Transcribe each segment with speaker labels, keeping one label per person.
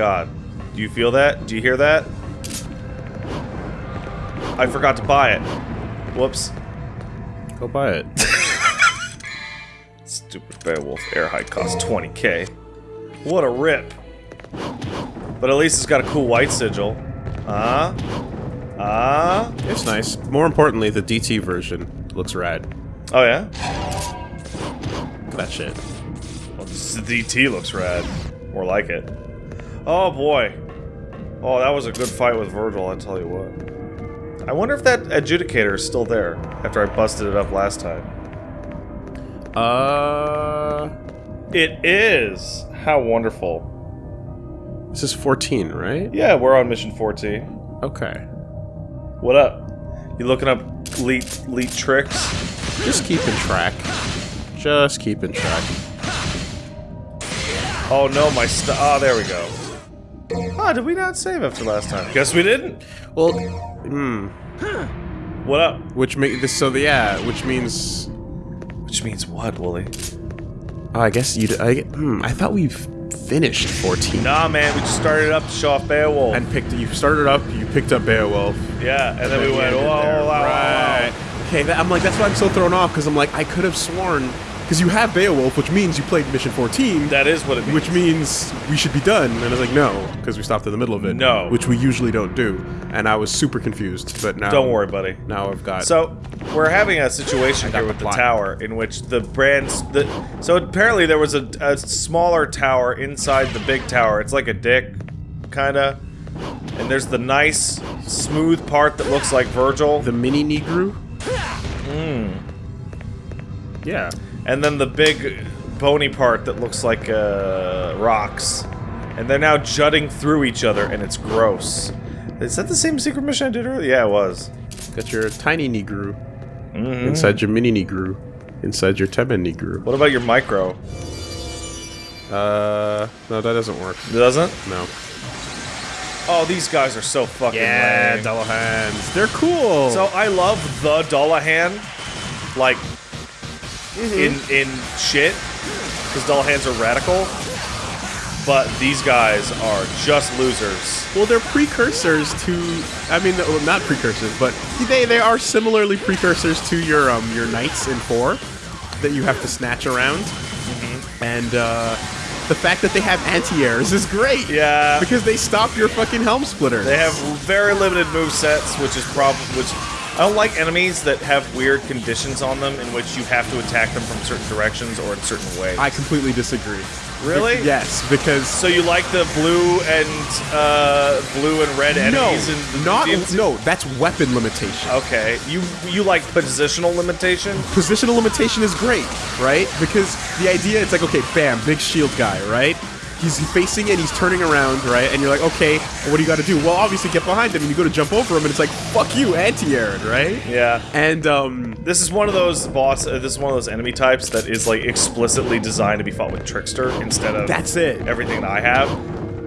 Speaker 1: God. Do you feel that? Do you hear that? I forgot to buy it. Whoops.
Speaker 2: Go buy it.
Speaker 1: Stupid Beowulf air hike costs 20k. What a rip. But at least it's got a cool white sigil. Ah. Ah.
Speaker 2: it's nice. More importantly, the DT version looks rad.
Speaker 1: Oh yeah?
Speaker 2: That shit.
Speaker 1: Well, this DT looks rad. More like it. Oh boy. Oh, that was a good fight with Virgil, I tell you what. I wonder if that adjudicator is still there after I busted it up last time.
Speaker 2: Uh,
Speaker 1: It is! How wonderful.
Speaker 2: this is 14, right?
Speaker 1: Yeah, we're on mission 14.
Speaker 2: Okay.
Speaker 1: What up? You looking up leet, leet tricks?
Speaker 2: Just keeping track. Just keeping track.
Speaker 1: Oh no, my st- Oh, there we go. Ah, did we not save after last time? Guess we didn't.
Speaker 2: Well, hmm.
Speaker 1: What up?
Speaker 2: Which make this so the yeah, which means
Speaker 1: Which means what, Wooly?
Speaker 2: oh, I guess you. I hmm. I thought we've finished 14
Speaker 1: Nah, man, we just started up to show off Beowulf.
Speaker 2: and picked. You started up. You picked up Beowulf.
Speaker 1: yeah, and then we went,
Speaker 2: ended
Speaker 1: whoa, wow, wow,
Speaker 2: right.
Speaker 1: wow.
Speaker 2: Okay, that, I'm like that's why I'm so thrown off because I'm like I could have sworn because you have Beowulf, which means you played Mission 14.
Speaker 1: That is what it means.
Speaker 2: which means we should be done. And I was like, no, because we stopped in the middle of it.
Speaker 1: No.
Speaker 2: Which we usually don't do. And I was super confused, but now...
Speaker 1: Don't worry, buddy.
Speaker 2: Now I've got...
Speaker 1: So, we're having a situation here with the
Speaker 2: plot.
Speaker 1: tower in which the brands. The, so, apparently, there was a, a smaller tower inside the big tower. It's like a dick, kinda. And there's the nice, smooth part that looks like Virgil.
Speaker 2: The mini Negru?
Speaker 1: Hmm.
Speaker 2: Yeah.
Speaker 1: And then the big, bony part that looks like uh, rocks. And they're now jutting through each other, and it's gross. Is that the same secret mission I did earlier? Yeah, it was.
Speaker 2: Got your tiny Negru.
Speaker 1: Mhm.
Speaker 2: Inside your mini Negru. Inside your Temen-ni-gru.
Speaker 1: What about your micro?
Speaker 2: Uh, no, that doesn't work.
Speaker 1: It doesn't?
Speaker 2: No.
Speaker 1: Oh, these guys are so fucking
Speaker 2: Yeah,
Speaker 1: lame.
Speaker 2: Dullahans. They're cool.
Speaker 1: So I love the Dullahan, like
Speaker 2: Mm-hmm.
Speaker 1: in in shit, because Dullahans are radical. But these guys are just losers.
Speaker 2: Well, they're precursors to. I mean, well, not precursors, but they they are similarly precursors to your um your knights in four that you have to snatch around, and uh, the fact that they have anti-airs is great.
Speaker 1: Yeah.
Speaker 2: because they stop your fucking helm splitter.
Speaker 1: They have very limited move sets, which is probably which. I don't like enemies that have weird conditions on them in which you have to attack them from certain directions or in certain ways.
Speaker 2: I completely disagree.
Speaker 1: Really?
Speaker 2: Be- yes, because
Speaker 1: so you like the blue and uh, blue and red enemies? in the
Speaker 2: not
Speaker 1: DMC?
Speaker 2: no. That's weapon limitation.
Speaker 1: Okay, you you like positional limitation?
Speaker 2: positional limitation is great, right? Because the idea it's like, okay, bam, big shield guy, right? He's facing and he's turning around, right? And you're like, okay, well, what do you got to do? Well, obviously get behind him and you go to jump over him and it's like, fuck you, anti-air, right?
Speaker 1: Yeah.
Speaker 2: And um,
Speaker 1: This is one of those boss. Uh, this is one of those enemy types that is like explicitly designed to be fought with trickster instead of
Speaker 2: that's it.
Speaker 1: everything that I have.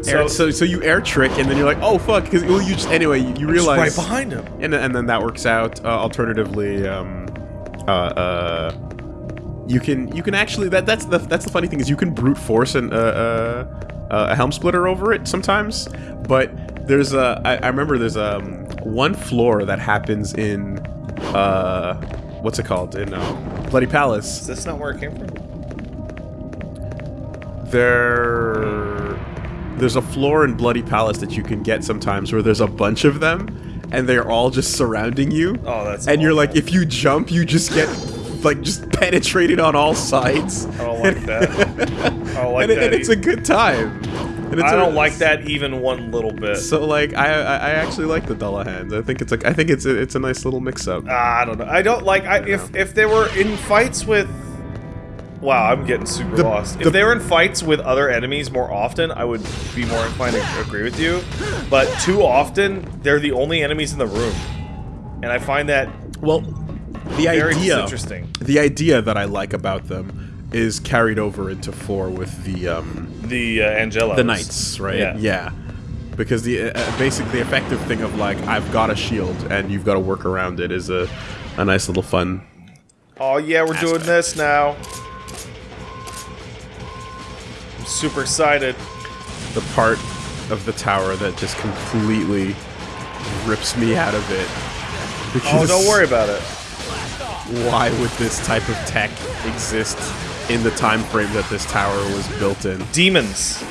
Speaker 2: Air, so, so you air trick and then you're like, oh fuck, because well, you just anyway you, you realize
Speaker 1: right behind him.
Speaker 2: and and then that works out. Uh, alternatively, um, uh, uh, you can you can actually that that's the that's the funny thing is you can brute force an, uh, uh, a helm splitter over it sometimes, but there's a I, I remember there's um one floor that happens in uh what's it called in um, Bloody Palace.
Speaker 1: Is this not where it came from?
Speaker 2: There there's a floor in Bloody Palace that you can get sometimes where there's a bunch of them and they're all just surrounding you.
Speaker 1: Oh, that's.
Speaker 2: and you're like if you jump you just get like just penetrated on all sides
Speaker 1: I don't like that. I don't like
Speaker 2: and,
Speaker 1: that.
Speaker 2: and it's a good time
Speaker 1: I
Speaker 2: a-
Speaker 1: don't like that even one little bit.
Speaker 2: so like I, I I actually like the Dullahans. I think it's like I think it's a, it's a nice little mix up.
Speaker 1: Ah, I don't know. I don't like. I, if if they were in fights with. Wow, I'm getting super
Speaker 2: The-
Speaker 1: lost. If they were in fights with other enemies more often, I would be more inclined to agree with you. But too often, they're the only enemies in the room, and I find that
Speaker 2: Well, the
Speaker 1: very
Speaker 2: idea
Speaker 1: interesting.
Speaker 2: the idea that I like about them is carried over into four with the um
Speaker 1: The uh, Angelos.
Speaker 2: the knights, right?
Speaker 1: Yeah. yeah.
Speaker 2: Because the uh, basic the effective thing of like I've got a shield and you've got to work around it is a a nice little fun.
Speaker 1: Oh yeah, we're doing this now. I'm super excited.
Speaker 2: the part of the tower that just completely rips me out of it.
Speaker 1: Oh, don't worry about it.
Speaker 2: Why would this type of tech exist in the time frame that this tower was built in?
Speaker 1: Demons.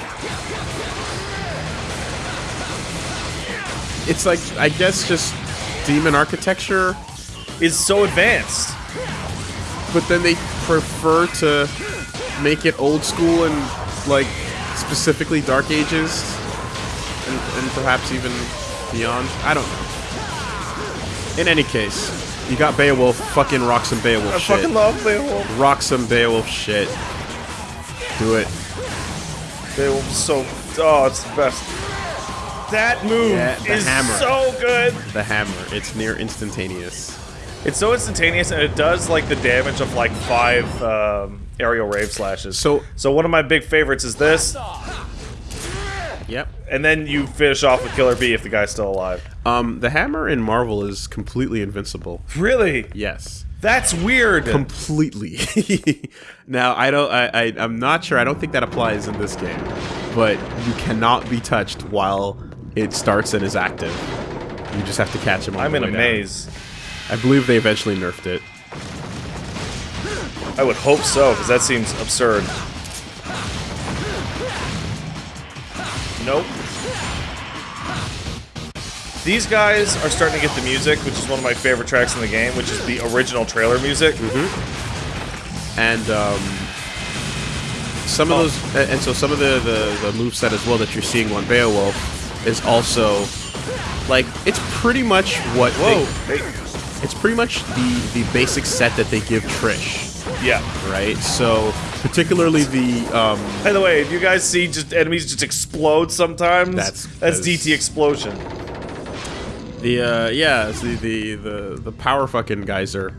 Speaker 2: It's like I guess just demon architecture,
Speaker 1: is so advanced.
Speaker 2: but then they prefer to make it old school and like specifically Dark Ages and, and perhaps even beyond. I don't know. In any case, you got Beowulf, fucking rock some Beowulf
Speaker 1: I
Speaker 2: shit.
Speaker 1: fucking love Beowulf.
Speaker 2: rock some Beowulf shit. Do it.
Speaker 1: Beowulf is so. Oh, it's the best. That move
Speaker 2: Yeah, the
Speaker 1: is
Speaker 2: hammer.
Speaker 1: so good.
Speaker 2: The hammer. It's near instantaneous.
Speaker 1: It's so instantaneous, and it does like the damage of like five um, aerial rave slashes.
Speaker 2: So-
Speaker 1: so one of my big favorites is this,
Speaker 2: Yep.
Speaker 1: and then you finish off with Killer Bee if the guy's still alive.
Speaker 2: Um, the hammer in Marvel is completely invincible.
Speaker 1: Really?
Speaker 2: Yes.
Speaker 1: That's weird.
Speaker 2: Completely. now I don't. I, I. I'm not sure. I don't think that applies in this game, but you cannot be touched while it starts and is active. You just have to catch him. On
Speaker 1: I'm in a
Speaker 2: down.
Speaker 1: maze.
Speaker 2: I believe they eventually nerfed it.
Speaker 1: I would hope so, because that seems absurd. Nope. These guys are starting to get the music, which is one of my favorite tracks in the game, which is the original trailer music.
Speaker 2: and um, some of
Speaker 1: Oh.
Speaker 2: those, and so some of the the, the move set as well that you're seeing on Beowulf is also like it's pretty much what
Speaker 1: Whoa!
Speaker 2: they,
Speaker 1: Hey.
Speaker 2: it's pretty much the the basic set that they give Trish,
Speaker 1: Yeah.
Speaker 2: right? So particularly the um,
Speaker 1: By the way, do you guys see just enemies just explode sometimes?
Speaker 2: That's-
Speaker 1: that's
Speaker 2: that's-
Speaker 1: DT explosion.
Speaker 2: the uh, yeah the the the the power fucking geyser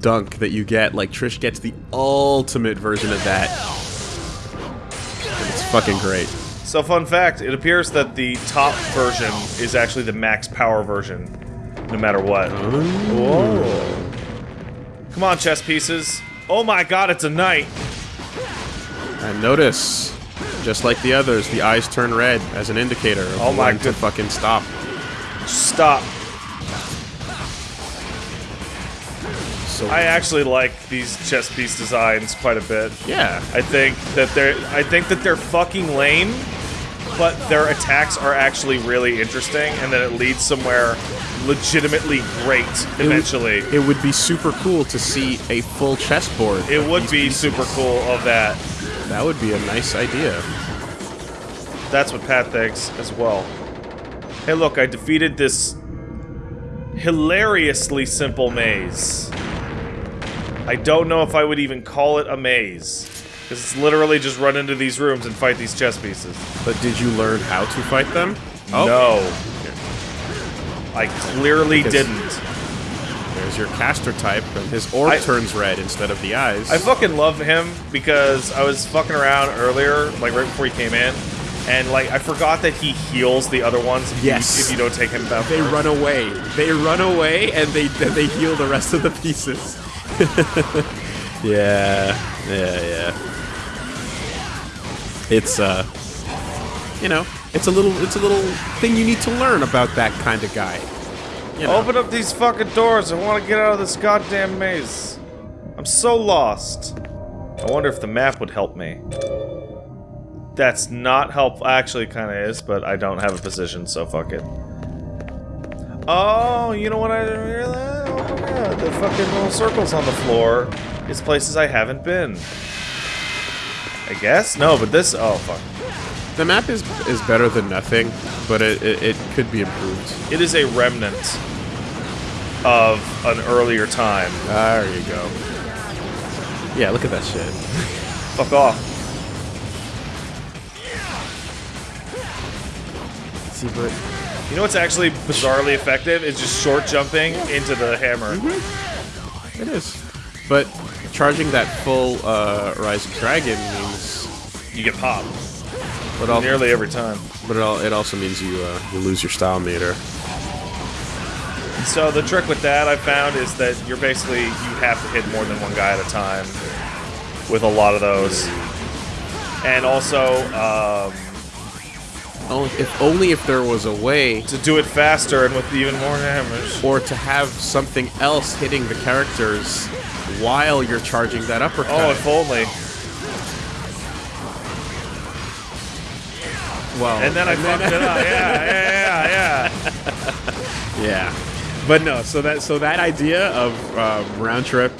Speaker 2: dunk that you get. Like Trish gets the ultimate version of that. And it's fucking great.
Speaker 1: So, fun fact: it appears that the top version is actually the max power version, no matter what. Whoa! Come on, chess pieces. Oh my God, it's a knight.
Speaker 2: And notice, just like the others, the eyes turn red as an indicator of
Speaker 1: Oh my
Speaker 2: when to fucking stop.
Speaker 1: Stop.
Speaker 2: So
Speaker 1: I actually like these chess piece designs quite a bit.
Speaker 2: yeah,
Speaker 1: I think that they're I think that they're fucking lame, but their attacks are actually really interesting, and that it leads somewhere legitimately great eventually.
Speaker 2: it would be super cool to see a full chessboard.
Speaker 1: It would be
Speaker 2: pieces.
Speaker 1: super cool of that.
Speaker 2: That would be a nice idea.
Speaker 1: That's what Pat thinks as well. Hey, look, I defeated this hilariously simple maze. I don't know if I would even call it a maze. Because it's literally just run into these rooms and fight these chess pieces.
Speaker 2: But did you learn how to fight them? Oh,
Speaker 1: No. I clearly
Speaker 2: Because-
Speaker 1: didn't.
Speaker 2: There's your caster type, and his orb
Speaker 1: I-
Speaker 2: turns red instead of the eyes.
Speaker 1: I fucking love him because I was fucking around earlier, like right before he came in, and like I forgot that he heals the other ones if,
Speaker 2: Yes.
Speaker 1: you, if you don't take him back.
Speaker 2: they
Speaker 1: first.
Speaker 2: run away. They run away, and they then they heal the rest of the pieces. yeah, yeah, yeah. It's uh, you know, it's a little, it's a little thing you need to learn about that kind of guy. You know,
Speaker 1: Open up these fucking doors. I want to get out of this goddamn maze. I'm so lost. I wonder if the map would help me. That's not helpful. Actually, kind of is, but I don't have a position, so fuck it. Oh, you know what I didn't realize? Oh, yeah, the fucking little circles on the floor is places I haven't been. I guess? No, but this... Oh, fuck.
Speaker 2: the map is is better than nothing, but it, it it could be improved.
Speaker 1: It is a remnant of an earlier time.
Speaker 2: There you go. Yeah, look at that shit.
Speaker 1: Fuck off.
Speaker 2: See, but
Speaker 1: You know what's actually bizarrely effective? Is just short jumping into the hammer.
Speaker 2: It is. But charging that full uh, Rise of Dragon means.
Speaker 1: You get popped
Speaker 2: But,
Speaker 1: nearly every time.
Speaker 2: but it, al- it also means you uh, you lose your style meter.
Speaker 1: So the trick with that I found is that you're basically you have to hit more than one guy at a time with a lot of those. And also, um,
Speaker 2: Oh, if only if there was a way,
Speaker 1: To do it faster and with even more damage.
Speaker 2: or to have something else hitting the characters while you're charging that uppercut.
Speaker 1: Oh, if only.
Speaker 2: well,
Speaker 1: And then I fucked it up. Yeah, yeah, yeah, yeah.
Speaker 2: Yeah, but no. So that so that idea of um, round trip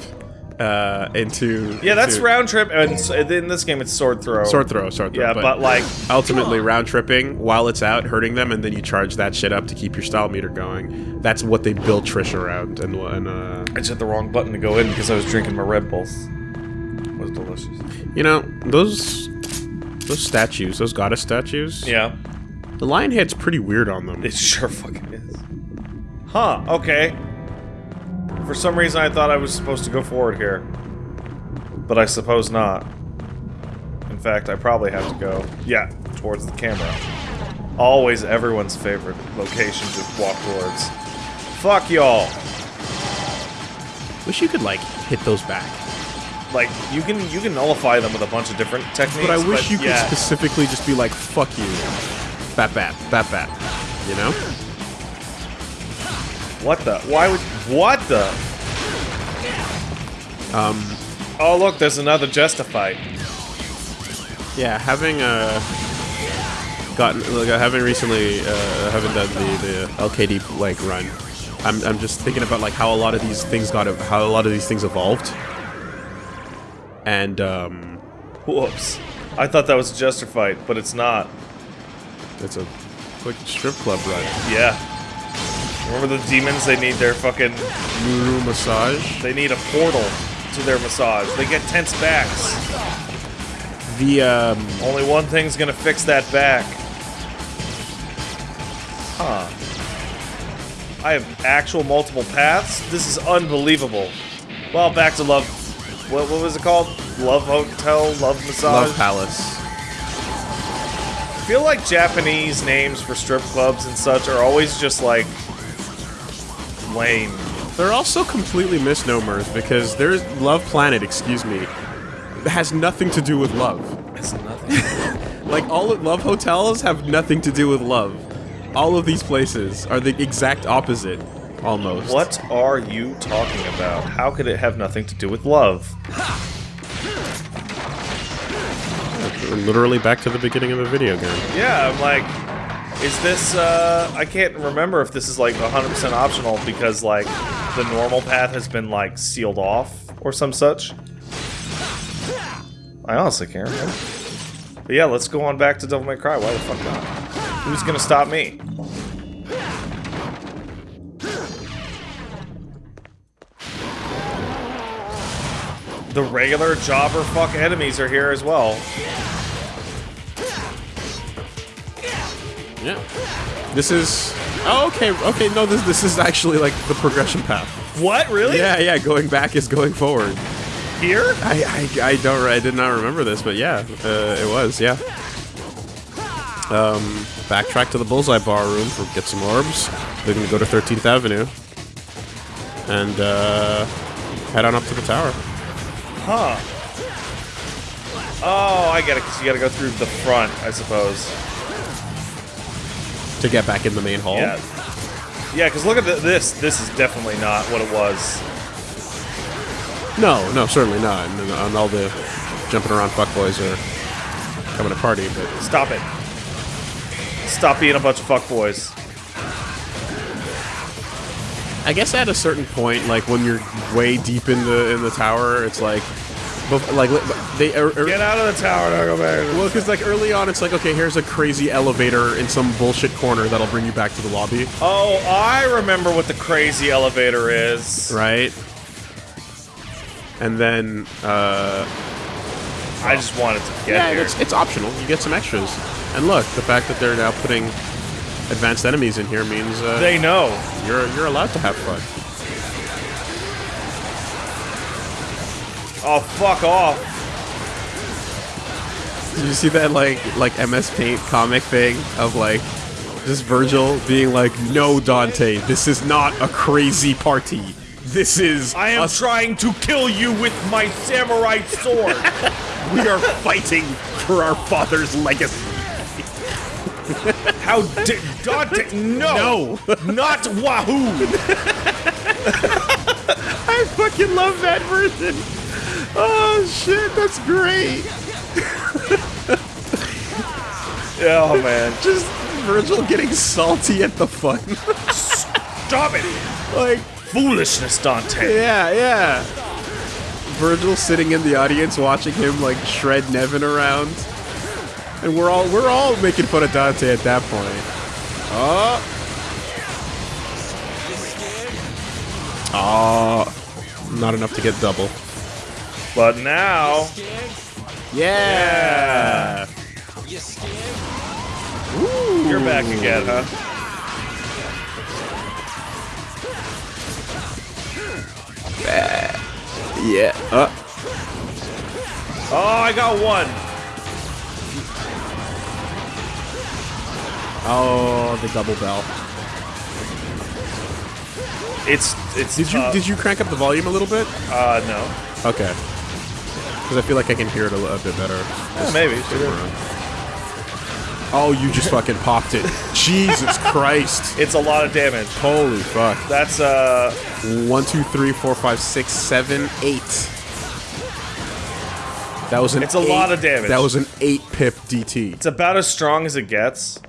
Speaker 2: uh, into
Speaker 1: Yeah, that's
Speaker 2: into
Speaker 1: round trip, and in this game it's sword throw.
Speaker 2: sword throw, sword throw.
Speaker 1: Yeah, but, like,
Speaker 2: ultimately round tripping while it's out hurting them, and then you charge that shit up to keep your style meter going. That's what they build Trish around, and and uh,
Speaker 1: I just hit the wrong button to go in because I was drinking my Red Bulls. It was delicious.
Speaker 2: you know those those statues, those goddess statues.
Speaker 1: Yeah,
Speaker 2: the lion head's pretty weird on them.
Speaker 1: it sure fucking is. Huh? Okay. For some reason, I thought I was supposed to go forward here, but I suppose not. In fact, I probably have to go. Yeah, towards the camera. Always everyone's favorite location to walk towards. Fuck y'all.
Speaker 2: Wish you could like hit those back.
Speaker 1: Like you can you can nullify them with a bunch of different techniques.
Speaker 2: But I wish you could specifically just be like, fuck you. Bat bat, bat bat. You know?
Speaker 1: What the? Why would? What the?
Speaker 2: Um,
Speaker 1: Oh look, there's another Justified.
Speaker 2: yeah, having uh gotten like having recently uh having done the, the LKD like run, I'm I'm just thinking about like how a lot of these things got how a lot of these things evolved. And um
Speaker 1: Whoops. I thought that was Justified, but it's not.
Speaker 2: it's a quick strip club run.
Speaker 1: Yeah. Remember the demons? They need their fucking.
Speaker 2: Nuru massage.
Speaker 1: They need a portal to their massage. They get tense backs.
Speaker 2: The um
Speaker 1: Only one thing's gonna fix that back. Huh. I have actual multiple paths? This is unbelievable. Well, back to love. What, what was it called? Love Hotel? Love Massage?
Speaker 2: Love Palace.
Speaker 1: I feel like Japanese names for strip clubs and such are always just like lame.
Speaker 2: They're also completely misnomers because there's Love Planet, excuse me, has nothing to do with love.
Speaker 1: It's nothing.
Speaker 2: Like all love hotels have nothing to do with love. All of these places are the exact opposite, almost.
Speaker 1: what are you talking about? How could it have nothing to do with love?
Speaker 2: We're literally back to the beginning of the video game.
Speaker 1: Yeah, I'm like, is this, uh, I can't remember if this is like 100% optional because like the normal path has been like sealed off or some such. I honestly can't remember. But yeah, let's go on back to Devil May Cry. Why the fuck not? Who's gonna stop me? The regular jobber fuck enemies are here as well.
Speaker 2: Yeah. This is. Oh, okay, okay. No, this this is actually like the progression path.
Speaker 1: What? Really?
Speaker 2: Yeah, yeah. Going back is going forward.
Speaker 1: Here?
Speaker 2: I I, I don't. I did not remember this, but yeah, uh, it was. Yeah. Um, backtrack to the Bullseye Bar room for get some orbs. We're gonna go to 13th Avenue and uh, head on up to the tower.
Speaker 1: Huh. Oh, I get it. 'cause you gotta go through the front, I suppose.
Speaker 2: To get back in the main hall.
Speaker 1: Yeah. Yeah, because look at the, this. This is definitely not what it was.
Speaker 2: No, no, certainly not. And, and all the jumping around fuckboys are coming to party, but
Speaker 1: Stop it. Stop being a bunch of fuckboys.
Speaker 2: I guess at a certain point, like when you're way deep in the in the tower, it's like, bef- like they er, er-
Speaker 1: Get out of the tower, back.
Speaker 2: well, because like early on, it's like okay, here's a crazy elevator in some bullshit corner that'll bring you back to the lobby,
Speaker 1: Oh, I remember what the crazy elevator is.
Speaker 2: right? And then, uh,
Speaker 1: I just wanted to get
Speaker 2: yeah,
Speaker 1: here.
Speaker 2: it's, it's optional. You get some extras. And look, the fact that they're now putting advanced enemies in here means uh,
Speaker 1: They know.
Speaker 2: you're you're allowed to have fun.
Speaker 1: Oh, fuck off.
Speaker 2: Did you see that like like MS Paint comic thing of like just Virgil being like, "No, Dante, this is not a crazy party. This is
Speaker 1: I am trying to kill you with my samurai sword.
Speaker 2: we are fighting for our father's legacy."
Speaker 1: How did Dante? No,
Speaker 2: No.
Speaker 1: not Wahoo.
Speaker 2: I fucking love that version. Oh shit, that's great.
Speaker 1: Oh man,
Speaker 2: Just Virgil getting salty at the fun.
Speaker 1: stop it!
Speaker 2: like,
Speaker 1: Foolishness, Dante.
Speaker 2: yeah, yeah. Virgil sitting in the audience watching him like shred Nevan around. And we're all we're all making fun of Dante at that point. Oh. Oh. Not enough to get double.
Speaker 1: But now,
Speaker 2: Yeah.
Speaker 1: you're back again, huh?
Speaker 2: Yeah. Uh.
Speaker 1: Oh, I got one.
Speaker 2: Oh, the double bell.
Speaker 1: It's it's.
Speaker 2: Did you did you crank up the volume a little bit?
Speaker 1: Uh, no.
Speaker 2: Okay. Because I feel like I can hear it a, li- a bit better.
Speaker 1: Yeah, maybe.
Speaker 2: Oh, you just fucking popped it. Jesus Christ.
Speaker 1: It's a lot of damage.
Speaker 2: Holy fuck.
Speaker 1: That's uh,
Speaker 2: One, two, three, four, five, six, seven, eight. That was an
Speaker 1: It's a
Speaker 2: eight-
Speaker 1: lot of damage.
Speaker 2: That was an eight pip DT.
Speaker 1: it's about as strong as it gets,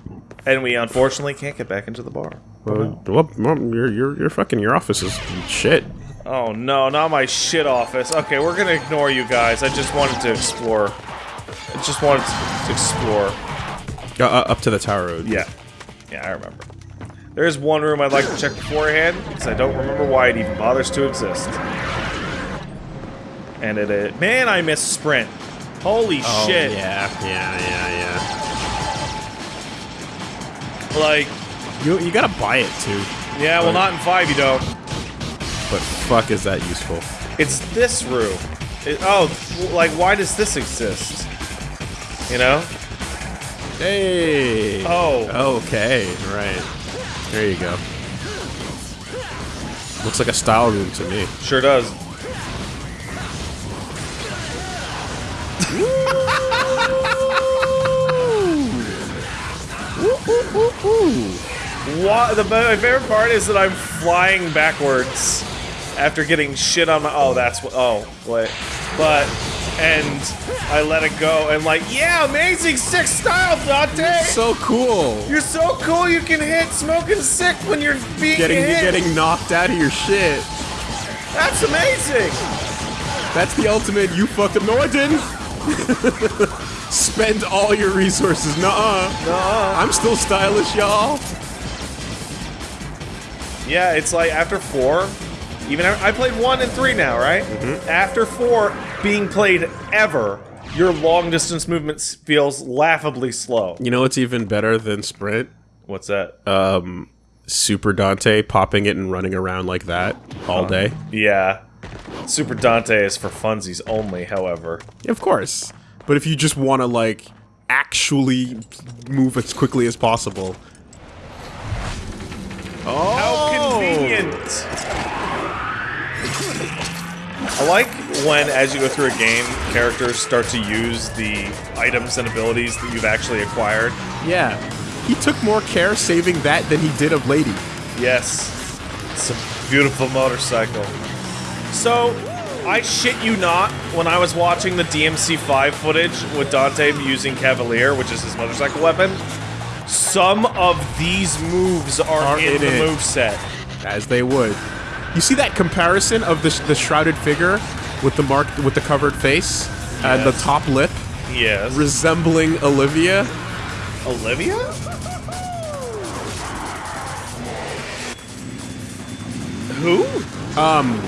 Speaker 1: and we unfortunately can't get back into the bar.
Speaker 2: Well, well, well, your, your, your fucking, your office is shit.
Speaker 1: Oh no, not my shit office. Okay, we're gonna ignore you guys. I just wanted to explore. I just wanted to explore.
Speaker 2: Uh, uh, up to the tower road.
Speaker 1: Yeah. Yeah, I remember. There is one room I'd like to check beforehand, because I don't remember why it even bothers to exist. And it is. Man, I missed sprint. Holy
Speaker 2: Oh,
Speaker 1: shit.
Speaker 2: yeah, yeah, yeah,
Speaker 1: Like,
Speaker 2: yeah. You, you gotta buy it too.
Speaker 1: yeah, well, not in 5 you don't.
Speaker 2: But fuck is that useful?
Speaker 1: It's this room. It, oh, like, why does this exist? You know?
Speaker 2: Hey.
Speaker 1: Oh.
Speaker 2: Okay. Right. There you go. Looks like a style room to me.
Speaker 1: Sure does. What, the, my favorite part is that I'm flying backwards after getting shit on my. Oh, that's oh, what. Oh, wait. But. And I let it go, and like, yeah, amazing, sick style, Dante!
Speaker 2: So cool.
Speaker 1: You're so cool, you can hit smoking sick when you're being
Speaker 2: Getting
Speaker 1: hit!
Speaker 2: getting knocked out of your shit.
Speaker 1: That's amazing!
Speaker 2: That's the ultimate. You fucked up. No, I didn't. Spend all your resources. Nuh-uh.
Speaker 1: Nuh-uh.
Speaker 2: I'm still stylish, y'all.
Speaker 1: Yeah, it's like after four, even I played one and three now, right? After four being played ever, your long distance movement feels laughably slow.
Speaker 2: You know what's even better than sprint?
Speaker 1: What's that?
Speaker 2: Um, Super Dante popping it and running around like that all day.
Speaker 1: yeah. Super Dante is for funsies only, however.
Speaker 2: Of course. But if you just want to like actually move as quickly as possible. Oh,
Speaker 1: How convenient! I like when, as you go through a game, characters start to use the items and abilities that you've actually acquired.
Speaker 2: Yeah. He took more care saving that than he did of Lady.
Speaker 1: Yes. It's a beautiful motorcycle. So, I shit you not, when I was watching the DMC5 footage with Dante using Cavalier, which is his motorcycle weapon, some of these moves are,
Speaker 2: Are
Speaker 1: in,
Speaker 2: in
Speaker 1: the move set.
Speaker 2: As they would. You see that comparison of the, the shrouded figure with the mark with the covered face and the top lip
Speaker 1: Yes.
Speaker 2: resembling Olivia?
Speaker 1: Olivia? Who?
Speaker 2: Um,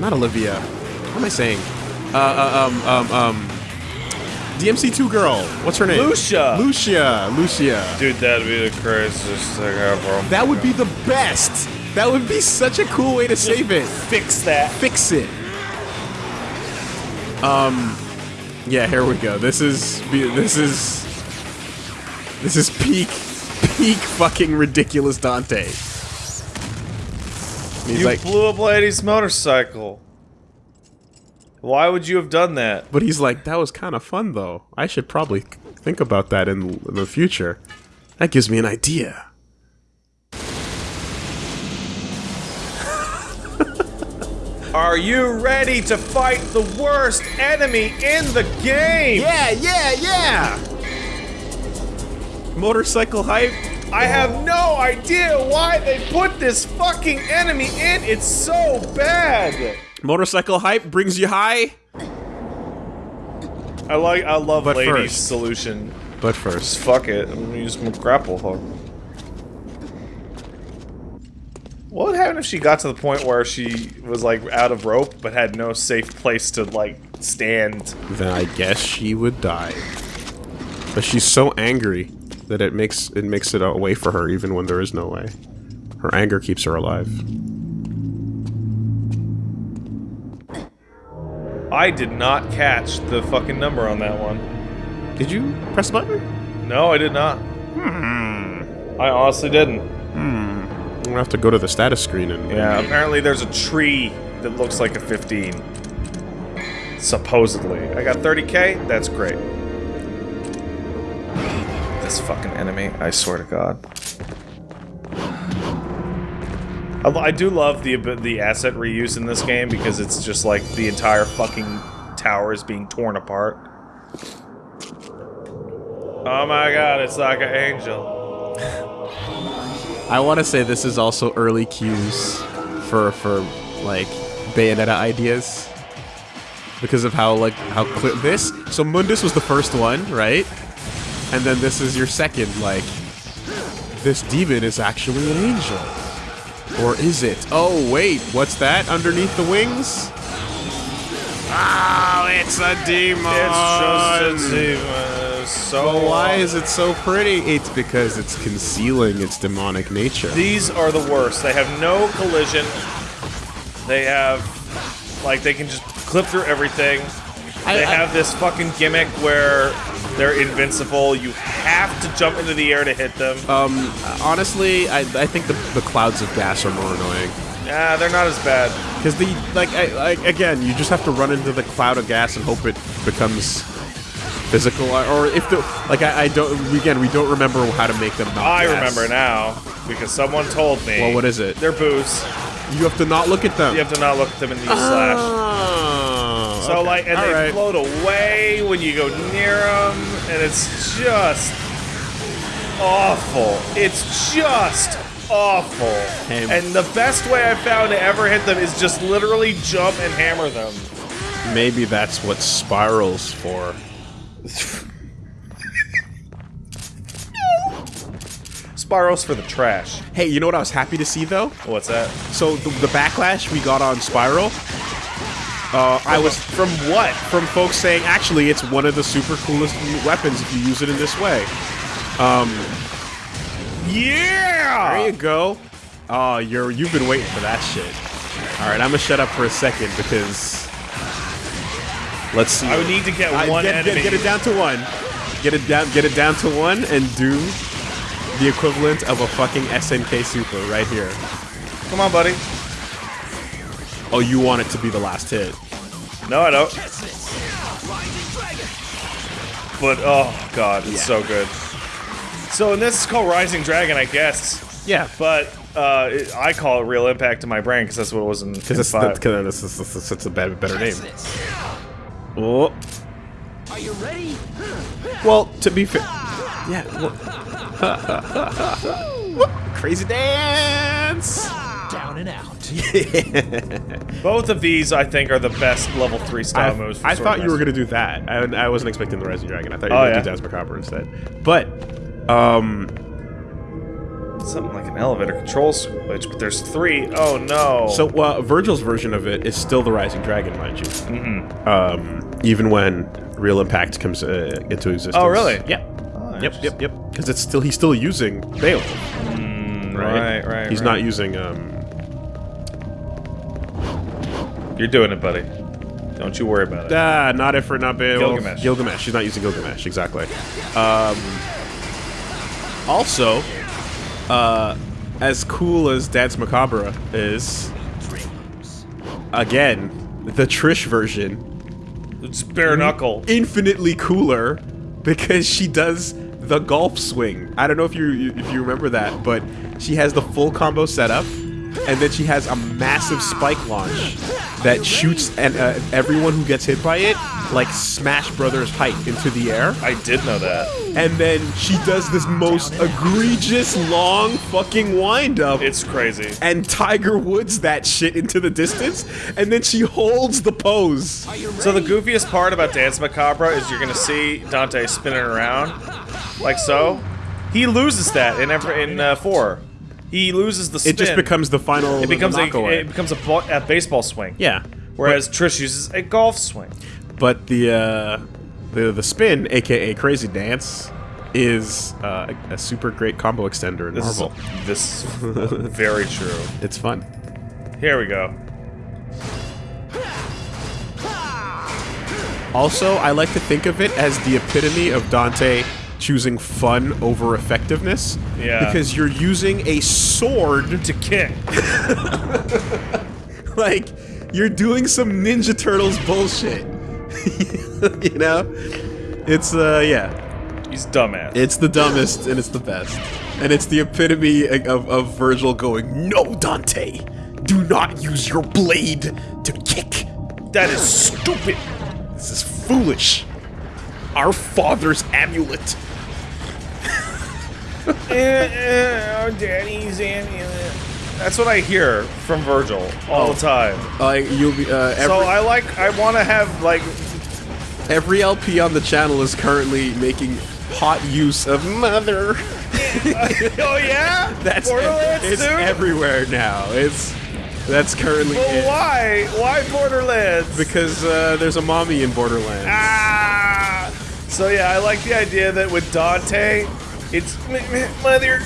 Speaker 2: not Olivia. What am I saying? Uh, uh um um um DMC2 girl. What's her name?
Speaker 1: Lucia.
Speaker 2: Lucia. Lucia.
Speaker 1: Dude, that'd be the craziest thing ever.
Speaker 2: That would be the best. That would be such a cool way to save it.
Speaker 1: Fix that.
Speaker 2: Fix it. Um, yeah. Here we go. This is this is this is peak peak fucking ridiculous Dante. He's
Speaker 1: You
Speaker 2: like,
Speaker 1: blew up lady's motorcycle. Why would you have done that?
Speaker 2: But he's like, that was kind of fun though. I should probably think about that in, in the future. That gives me an idea.
Speaker 1: Are you ready to fight the worst enemy in the game?
Speaker 2: Yeah, yeah, yeah! Motorcycle hype?
Speaker 1: I have no idea why they put this fucking enemy in. It's so bad.
Speaker 2: Motorcycle hype brings you high?
Speaker 1: I like. I love
Speaker 2: But
Speaker 1: Lady's
Speaker 2: first-
Speaker 1: solution.
Speaker 2: But
Speaker 1: Just
Speaker 2: first,
Speaker 1: fuck it. I'm gonna use my grapple hook. What would happen if she got to the point where she was like out of rope but had no safe place to like stand?
Speaker 2: then I guess she would die. But she's so angry that it makes it makes it a way for her even when there is no way. Her anger keeps her alive.
Speaker 1: I did not catch the fucking number on that one.
Speaker 2: Did you press the button?
Speaker 1: No, I did not.
Speaker 2: Hmm.
Speaker 1: I honestly didn't.
Speaker 2: Gonna have to go to the status screen and
Speaker 1: Yeah, apparently there's a tree that looks like a 15. Supposedly. I got 30k? That's great. This fucking enemy, I swear to god. I, I do love the the asset reuse in this game because it's just like the entire fucking tower is being torn apart. Oh my god, it's like an angel.
Speaker 2: I want to say this is also early cues for for like Bayonetta ideas because of how like how clear this. So Mundus was the first one, right? And then this is your second. Like this demon is actually an angel, or is it? Oh wait, what's that underneath the wings? Oh, it's a demon.
Speaker 1: It's just a demon. So
Speaker 2: But why is it so pretty? It's because it's concealing its demonic nature.
Speaker 1: These are the worst. They have no collision. They have, like, they can just clip through everything. They
Speaker 2: I-
Speaker 1: have this fucking gimmick where they're invincible. You have to jump into the air to hit them.
Speaker 2: Um, honestly, I, I think the, the clouds of gas are more annoying.
Speaker 1: Yeah, they're not as bad.
Speaker 2: Because the, like, I, like, again, you just have to run into the cloud of gas and hope it becomes physical. Or if the, like, I, I don't, again, we don't remember how to make them not
Speaker 1: I
Speaker 2: gas.
Speaker 1: remember now because someone told me.
Speaker 2: Well, what is it?
Speaker 1: They're booze.
Speaker 2: You have to not look at them.
Speaker 1: You have to not look at them use slash.
Speaker 2: Oh,
Speaker 1: So
Speaker 2: okay.
Speaker 1: like, and
Speaker 2: All
Speaker 1: they
Speaker 2: right.
Speaker 1: float away when you go near them, and it's just awful. It's just awful. And the best way I found to ever hit them is just literally jump and hammer them.
Speaker 2: Maybe that's what spirals for.
Speaker 1: Spirals for the trash.
Speaker 2: Hey, you know what I was happy to see though?
Speaker 1: What's that?
Speaker 2: So the, the backlash we got on Spiral, uh, I was
Speaker 1: From what?
Speaker 2: from folks saying actually it's one of the super coolest weapons if you use it in this way.
Speaker 1: Um, Yeah!
Speaker 2: There you go. Oh, you're you've been waiting for that shit. All right, I'm gonna shut up for a second because let's see.
Speaker 1: I would need to get
Speaker 2: I-
Speaker 1: one
Speaker 2: get,
Speaker 1: enemy.
Speaker 2: Get, get it down to one. Get it down. Get it down to one, and do the equivalent of a fucking SNK Super right here.
Speaker 1: Come on, buddy.
Speaker 2: Oh, you want it to be the last hit?
Speaker 1: No, I don't. But oh god, it's so good. So and this is called Rising Dragon, I guess.
Speaker 2: Yeah,
Speaker 1: But uh, it, I call it Real Impact in my brain because that's what it was in, in
Speaker 2: because it's,
Speaker 1: five.
Speaker 2: the- 'cause it's, it's, it's, it's a better, better name. Oh,
Speaker 3: Are you ready?
Speaker 2: well, to be fair, yeah. well- Crazy dance.
Speaker 3: Down and out.
Speaker 1: Both of these, I think, are the best level three style
Speaker 2: I,
Speaker 1: moves. For
Speaker 2: I
Speaker 1: Sword
Speaker 2: thought you were gonna do that. I, I wasn't expecting the Rising Dragon. I thought you
Speaker 1: Oh,
Speaker 2: were gonna
Speaker 1: yeah?
Speaker 2: do Dance Macabre instead. But, um,
Speaker 1: something like an elevator control switch, but there's three. Oh no!
Speaker 2: so uh, Virgil's version of it is still the Rising Dragon, mind you. Mm-hmm. Um, even when Real Impact comes uh, into existence.
Speaker 1: Oh, really?
Speaker 2: Yeah.
Speaker 1: Oh,
Speaker 2: Yep, yep, yep. Because it's still he's still using Bale,
Speaker 1: Mm,
Speaker 2: right?
Speaker 1: right, right.
Speaker 2: He's
Speaker 1: right.
Speaker 2: not using um.
Speaker 1: You're doing it, buddy. Don't you worry about it.
Speaker 2: Ah, not if for not Bale.
Speaker 1: Gilgamesh.
Speaker 2: Gilgamesh. She's not using Gilgamesh. Exactly. Um. Also, uh, as cool as Dance Macabre is, again, the Trish version
Speaker 1: It's bare knuckle.
Speaker 2: infinitely cooler because she does the golf swing. I don't know if you if you remember that, but she has the full combo setup, and then she has a massive spike launch that shoots and uh, everyone who gets hit by it like Smash Brothers height into the air.
Speaker 1: I did know that.
Speaker 2: And then she does this most egregious long fucking wind up.
Speaker 1: It's crazy.
Speaker 2: and Tiger Woods that shit into the distance, and then she holds the pose.
Speaker 3: Are you ready?
Speaker 1: So the goofiest part about Dance Macabre is you're gonna see Dante spinning around, like so. He loses that in every, in uh, four. He loses the spin.
Speaker 2: It just becomes the final.
Speaker 1: it becomes a
Speaker 2: knockaway.
Speaker 1: it becomes a, a baseball swing.
Speaker 2: yeah.
Speaker 1: Whereas Trish uses a golf swing.
Speaker 2: But the uh, the the spin, aka Crazy Dance, is uh, a, super great combo extender in
Speaker 1: This
Speaker 2: Marvel.
Speaker 1: is this is very true.
Speaker 2: It's fun.
Speaker 1: Here we go.
Speaker 2: Also, I like to think of it as the epitome of Dante choosing fun over effectiveness.
Speaker 1: Yeah.
Speaker 2: Because you're using a sword
Speaker 1: To kick.
Speaker 2: like you're doing some Ninja Turtles bullshit. you know? It's uh yeah.
Speaker 1: He's dumbass.
Speaker 2: It's the dumbest and it's the best. And it's the epitome of, of Virgil going, No, Dante! Do not use your blade to kick!
Speaker 1: that is stupid.
Speaker 2: This is foolish! Our father's amulet!
Speaker 1: oh, Daddy's amulet. That's what I hear from Virgil all the time.
Speaker 2: You'll be uh,
Speaker 1: So I like. I want to have like.
Speaker 2: Every LP on the channel is currently making hot use of mother.
Speaker 1: oh yeah.
Speaker 2: That's
Speaker 1: Borderlands
Speaker 2: it's everywhere now. It's that's currently
Speaker 1: Well,
Speaker 2: it.
Speaker 1: why? Why Borderlands?
Speaker 2: because uh, there's a mommy in Borderlands.
Speaker 1: Ah! So yeah, I like the idea that with Dante, it's "M- m- mother,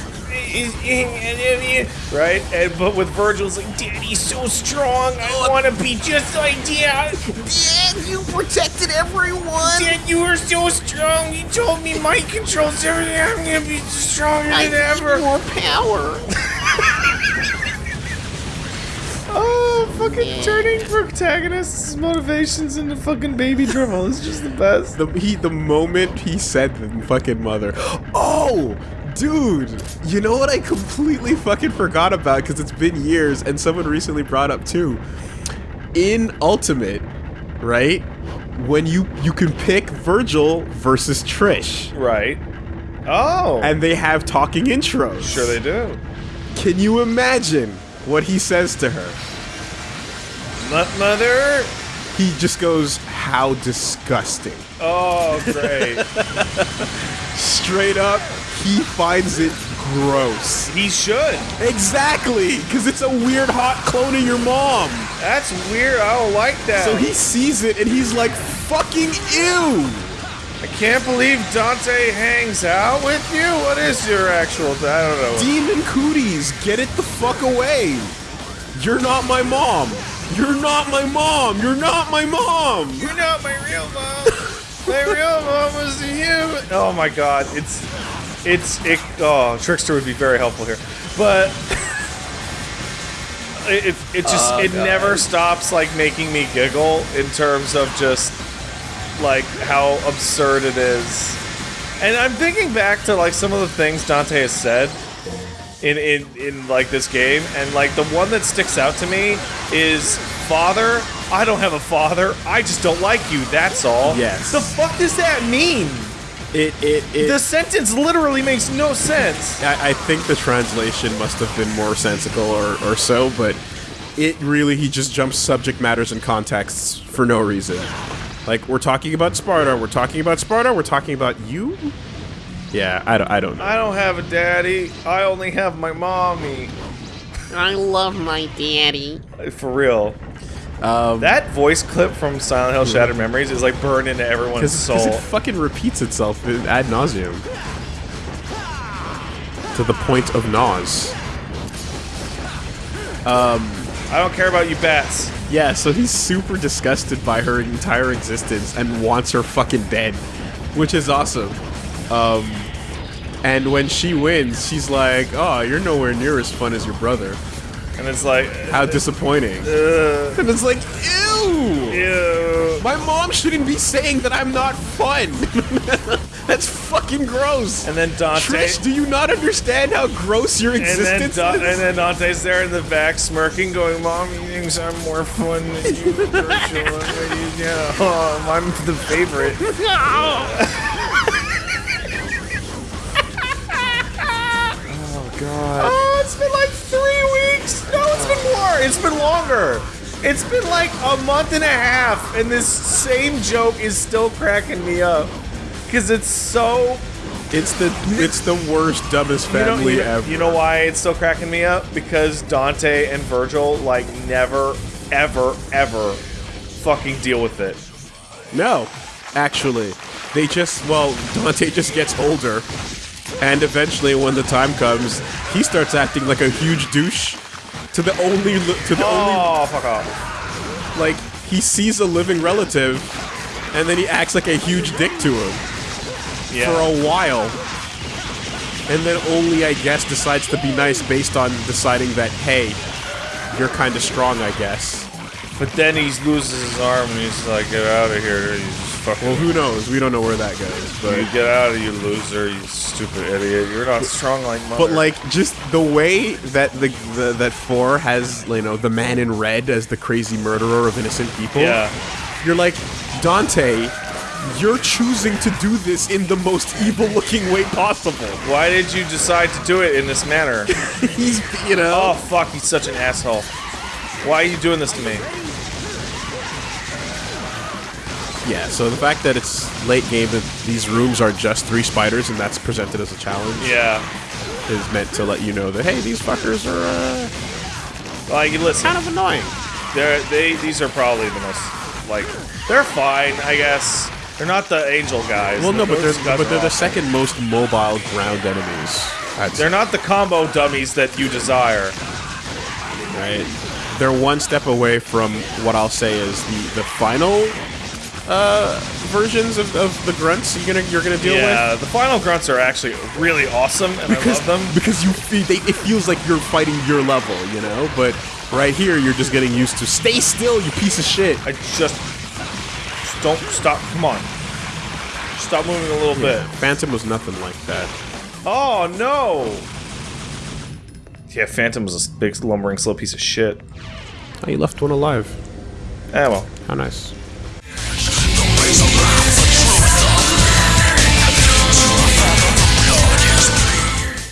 Speaker 1: is- I love you," right? And but with Virgil, it's like Daddy's so strong. I oh. want to be just like Dad.
Speaker 4: Dad, you protected everyone.
Speaker 1: Dad, you were so strong. You told me mind controls everything. I'm gonna be stronger
Speaker 4: I
Speaker 1: than
Speaker 4: need
Speaker 1: ever.
Speaker 4: more power.
Speaker 1: Oh, fucking turning protagonists' motivations into fucking baby dribble is just the best.
Speaker 2: The he the moment he said the fucking mother. Oh, dude, you know what I completely fucking forgot about because it's been years and someone recently brought up too. In Ultimate, right? When you you can pick Virgil versus Trish,
Speaker 1: Right. Oh.
Speaker 2: and they have talking intros.
Speaker 1: sure they do.
Speaker 2: Can you imagine what he says to her?
Speaker 1: Mo- Mother.
Speaker 2: He just goes, "How disgusting."
Speaker 1: Oh, great.
Speaker 2: Straight up, he finds it gross.
Speaker 1: he should.
Speaker 2: Exactly, because it's a weird hot clone of your mom.
Speaker 1: That's weird. I don't like that.
Speaker 2: So he sees it and he's like, fucking ew.
Speaker 1: I can't believe Dante hangs out with you. What is your actual? I don't know.
Speaker 2: Demon cooties, get it the fuck away. You're not my mom. You're not my mom. You're not my mom.
Speaker 1: You're not my real mom. my real mom was you. Oh my god, it's it's it. Oh, Trickster would be very helpful here, but it it, just
Speaker 2: Oh,
Speaker 1: it never stops like making me giggle in terms of just like how absurd it is. And I'm thinking back to like some of the things Dante has said in in in like this game, and like the one that sticks out to me is father. I don't have a father. I just don't like you. That's all.
Speaker 2: Yes.
Speaker 1: The fuck does that mean?
Speaker 2: It, it, it.
Speaker 1: The sentence literally makes no sense.
Speaker 2: I, I think the translation must have been more sensical or, or so, but it really, he just jumps subject matters and contexts for no reason. Like, we're talking about Sparda, we're talking about Sparda, we're talking about you? Yeah, I don't, I don't know.
Speaker 1: I don't have a daddy. I only have my mommy.
Speaker 4: I love my daddy.
Speaker 1: For real.
Speaker 2: Um,
Speaker 1: That voice clip from Silent Hill Shattered Memories is like burned into everyone's
Speaker 2: Because
Speaker 1: soul.
Speaker 2: it fucking repeats itself ad nauseum. To the point of nause.
Speaker 1: I don't care about you bats.
Speaker 2: Yeah, so he's super disgusted by her entire existence and wants her fucking dead, which is awesome. Um, and when she wins, she's like, "Oh, you're nowhere near as fun as your brother.
Speaker 1: And it's like,
Speaker 2: How disappointing!"
Speaker 1: uh,
Speaker 2: And it's like, "Ew."
Speaker 1: ew.
Speaker 2: My mom shouldn't be saying that I'm not fun. That's fucking gross.
Speaker 1: And then Dante.
Speaker 2: Trish, do you not understand how gross your
Speaker 1: and then,
Speaker 2: existence
Speaker 1: Da-
Speaker 2: is?
Speaker 1: and then Dante's there in the back smirking, going, Mom, you think I'm more fun than you, Vergil. yeah, oh, I'm the favorite. oh, God. Oh, it's been like three more. It's been longer. It's been like a month and a half, and this same joke is still cracking me up. Because it's so
Speaker 2: It's the it's the worst dumbest
Speaker 1: you know,
Speaker 2: family
Speaker 1: you,
Speaker 2: ever.
Speaker 1: you know why it's still cracking me up? Because Dante and Vergil like never, ever, ever fucking deal with it.
Speaker 2: No, actually, they just well, Dante just gets older, and eventually, when the time comes, he starts acting like a huge douche to the only to the only
Speaker 1: Oh, fuck off.
Speaker 2: like he sees a living relative, and then he acts like a huge dick to him
Speaker 1: Yeah.
Speaker 2: for a while. And then only, I guess, decides to be nice based on deciding that, hey, you're kind of strong, I guess.
Speaker 1: but then he loses his arm and he's like, get out of here. Just fucking.
Speaker 2: Well, who knows? We don't know where that goes. But
Speaker 1: you get out of you loser, you stupid idiot. You're not strong like mother.
Speaker 2: But like just the way that the, the that four has you know the man in red as the crazy murderer of innocent people.
Speaker 1: Yeah.
Speaker 2: You're like Dante. You're choosing to do this in the most evil-looking way possible.
Speaker 1: Why did you decide to do it in this manner?
Speaker 2: He's you know.
Speaker 1: oh, fuck, he's such an asshole. Why are you doing this to me?
Speaker 2: Yeah. So the fact that it's late game that these rooms are just three spiders and that's presented as a challenge
Speaker 1: Yeah.
Speaker 2: is meant to let you know that hey, these fuckers are uh,
Speaker 1: Like, listen.
Speaker 2: kind of annoying.
Speaker 1: They're, they these are probably the most like they're fine, I guess. They're not the angel guys.
Speaker 2: Well, no, but they're but they're the second most mobile ground enemies. I'd.
Speaker 1: They're not the combo dummies that you desire.
Speaker 2: right? They're one step away from what I'll say is the the final uh, versions of, of the grunts you're gonna you're gonna deal
Speaker 1: yeah,
Speaker 2: with.
Speaker 1: the final grunts are actually really awesome, and
Speaker 2: Because,
Speaker 1: I love them.
Speaker 2: because you feel they, it feels like you're fighting your level, you know. But right here, you're just getting used to stay still, you piece of shit.
Speaker 1: I just, just don't stop. Come on, stop moving a little bit.
Speaker 2: Phantom was nothing like that.
Speaker 1: Oh no! Yeah, Phantom was a big lumbering slow piece of shit.
Speaker 2: Oh, you left one alive.
Speaker 1: Eh, well.
Speaker 2: How nice.